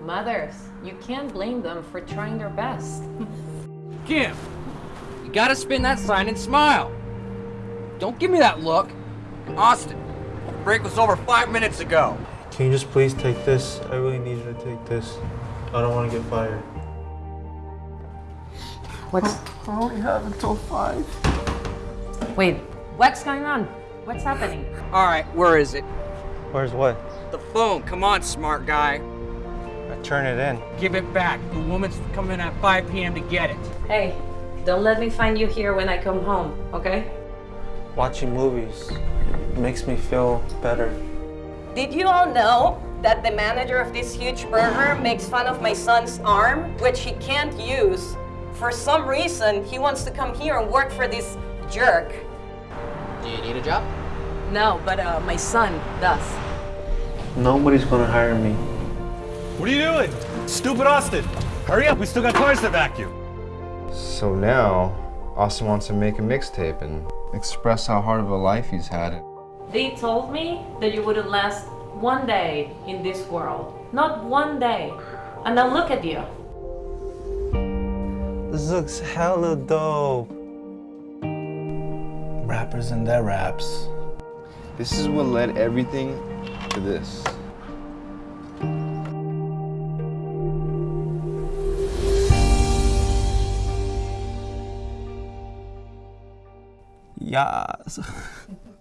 Mothers, you can't blame them for trying their best. Kim, you gotta spin that sign and smile. Don't give me that look. Austin, the break was over five minutes ago. Can you just please take this? I really need you to take this. I don't want to get fired. What's... I only have until five. Wait, what's going on? What's happening? All right, where is it? Where's what? The phone. Come on, smart guy. I turn it in. Give it back. The woman's coming at 5 p.m. to get it. Hey, don't let me find you here when I come home, okay? Watching movies makes me feel better. Did you all know that the manager of this huge burger makes fun of my son's arm, which he can't use? For some reason, he wants to come here and work for this jerk. Do you need a job? No, but uh, my son does. Nobody's gonna hire me. What are you doing? Stupid Austin! Hurry up, we still got cars to vacuum. So now, Austin wants to make a mixtape and express how hard of a life he's had. They told me that you wouldn't last one day in this world. Not one day. And now look at you. This looks hella dope. Rappers and their raps. This is what led everything to this. Yes.